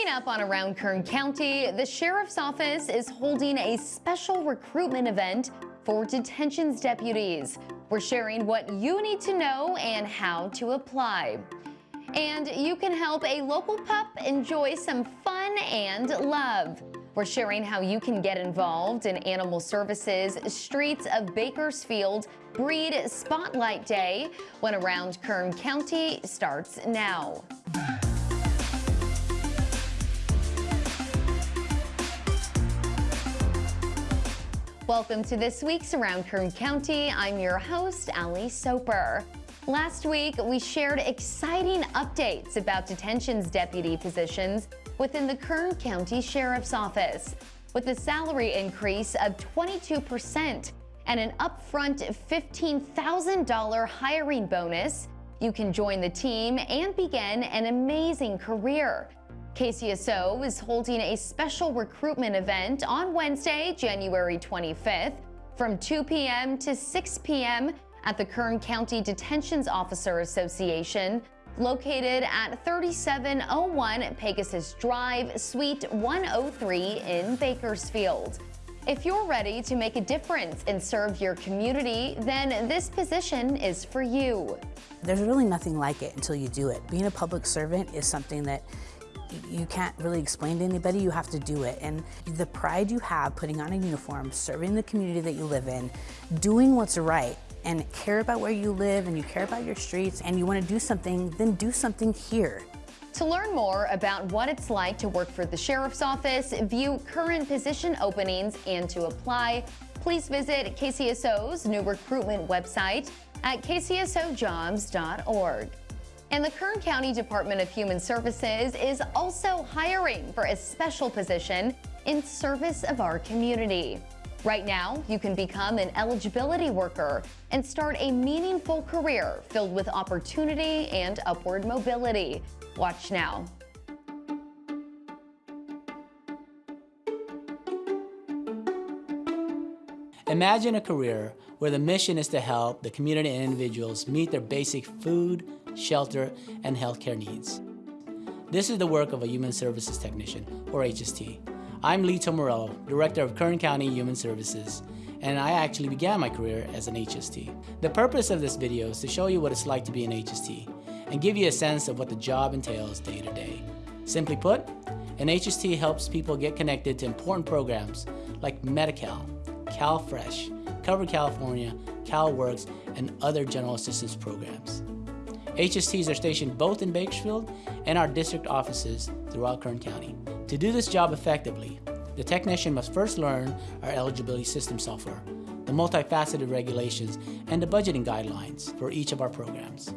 Coming up on Around Kern County, the Sheriff's Office is holding a special recruitment event for detentions deputies. We're sharing what you need to know and how to apply. And you can help a local pup enjoy some fun and love. We're sharing how you can get involved in Animal Services Streets of Bakersfield Breed Spotlight Day when Around Kern County starts now. Welcome to this week's Around Kern County. I'm your host, Ali Soper. Last week, we shared exciting updates about detentions deputy positions within the Kern County Sheriff's Office. With a salary increase of 22% and an upfront $15,000 hiring bonus, you can join the team and begin an amazing career. KCSO is holding a special recruitment event on Wednesday, January 25th from 2 p.m. to 6 p.m. at the Kern County Detentions Officer Association, located at 3701 Pegasus Drive, Suite 103 in Bakersfield. If you're ready to make a difference and serve your community, then this position is for you. There's really nothing like it until you do it. Being a public servant is something that you can't really explain to anybody, you have to do it. And the pride you have putting on a uniform, serving the community that you live in, doing what's right, and care about where you live and you care about your streets and you want to do something, then do something here. To learn more about what it's like to work for the Sheriff's Office, view current position openings, and to apply, please visit KCSO's new recruitment website at kcsojobs.org. And the Kern County Department of Human Services is also hiring for a special position in service of our community. Right now, you can become an eligibility worker and start a meaningful career filled with opportunity and upward mobility. Watch now. Imagine a career where the mission is to help the community and individuals meet their basic food, shelter, and healthcare needs. This is the work of a Human Services Technician, or HST. I'm Lito Morillo, Director of Kern County Human Services, and I actually began my career as an HST. The purpose of this video is to show you what it's like to be an HST and give you a sense of what the job entails day to day. Simply put, an HST helps people get connected to important programs like Medi-Cal, CalFresh, Cover California, CalWORKS, and other general assistance programs. HSTs are stationed both in Bakersfield and our district offices throughout Kern County. To do this job effectively, the technician must first learn our eligibility system software, the multifaceted regulations, and the budgeting guidelines for each of our programs.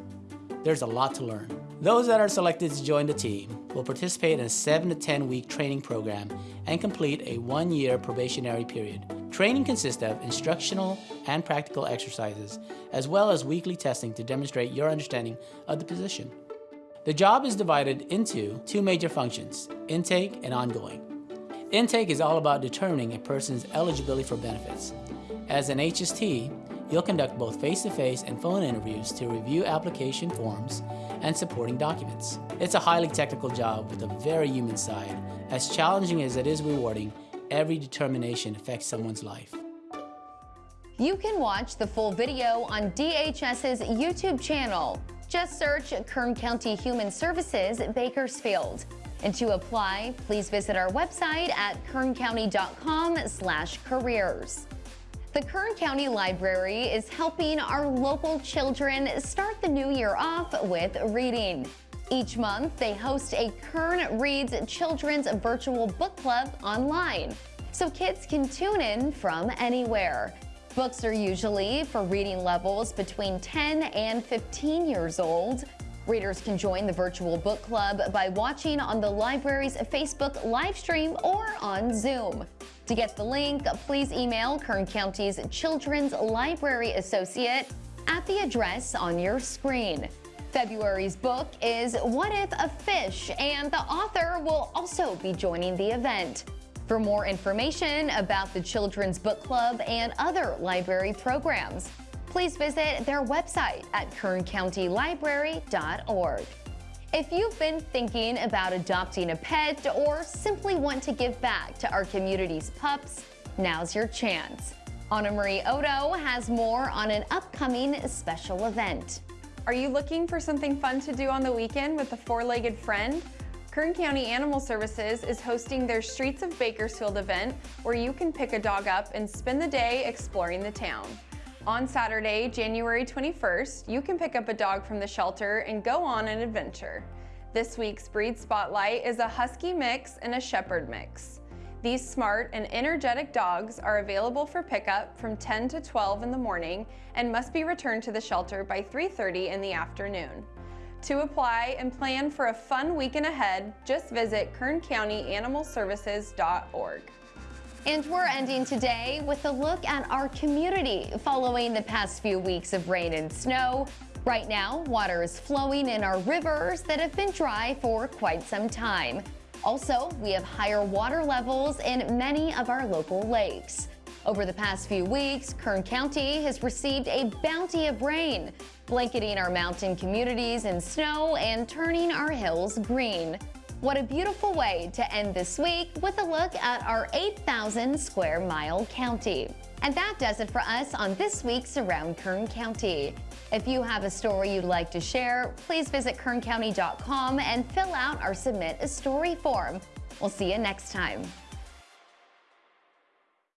There's a lot to learn. Those that are selected to join the team will participate in a 7 to 10 week training program and complete a one year probationary period. Training consists of instructional and practical exercises, as well as weekly testing to demonstrate your understanding of the position. The job is divided into two major functions, intake and ongoing. Intake is all about determining a person's eligibility for benefits. As an HST, You'll conduct both face-to-face -face and phone interviews to review application forms and supporting documents. It's a highly technical job with a very human side. As challenging as it is rewarding, every determination affects someone's life. You can watch the full video on DHS's YouTube channel. Just search Kern County Human Services Bakersfield. And to apply, please visit our website at kerncounty.com slash careers. The Kern County Library is helping our local children start the new year off with reading. Each month, they host a Kern Reads Children's Virtual Book Club online, so kids can tune in from anywhere. Books are usually for reading levels between 10 and 15 years old. Readers can join the virtual book club by watching on the library's Facebook live stream or on Zoom. To get the link, please email Kern County's Children's Library Associate at the address on your screen. February's book is What If a Fish, and the author will also be joining the event. For more information about the Children's Book Club and other library programs, please visit their website at kerncountylibrary.org. If you've been thinking about adopting a pet or simply want to give back to our community's pups, now's your chance. Anna Marie Odo has more on an upcoming special event. Are you looking for something fun to do on the weekend with a four-legged friend? Kern County Animal Services is hosting their Streets of Bakersfield event where you can pick a dog up and spend the day exploring the town. On Saturday, January 21st, you can pick up a dog from the shelter and go on an adventure. This week's breed spotlight is a Husky mix and a Shepherd mix. These smart and energetic dogs are available for pickup from 10 to 12 in the morning and must be returned to the shelter by 3.30 in the afternoon. To apply and plan for a fun weekend ahead, just visit kerncountyanimalservices.org. And we're ending today with a look at our community following the past few weeks of rain and snow. Right now, water is flowing in our rivers that have been dry for quite some time. Also, we have higher water levels in many of our local lakes. Over the past few weeks, Kern County has received a bounty of rain, blanketing our mountain communities in snow and turning our hills green. What a beautiful way to end this week with a look at our 8,000 square mile county. And that does it for us on this week's Around Kern County. If you have a story you'd like to share, please visit kerncounty.com and fill out our Submit a Story form. We'll see you next time.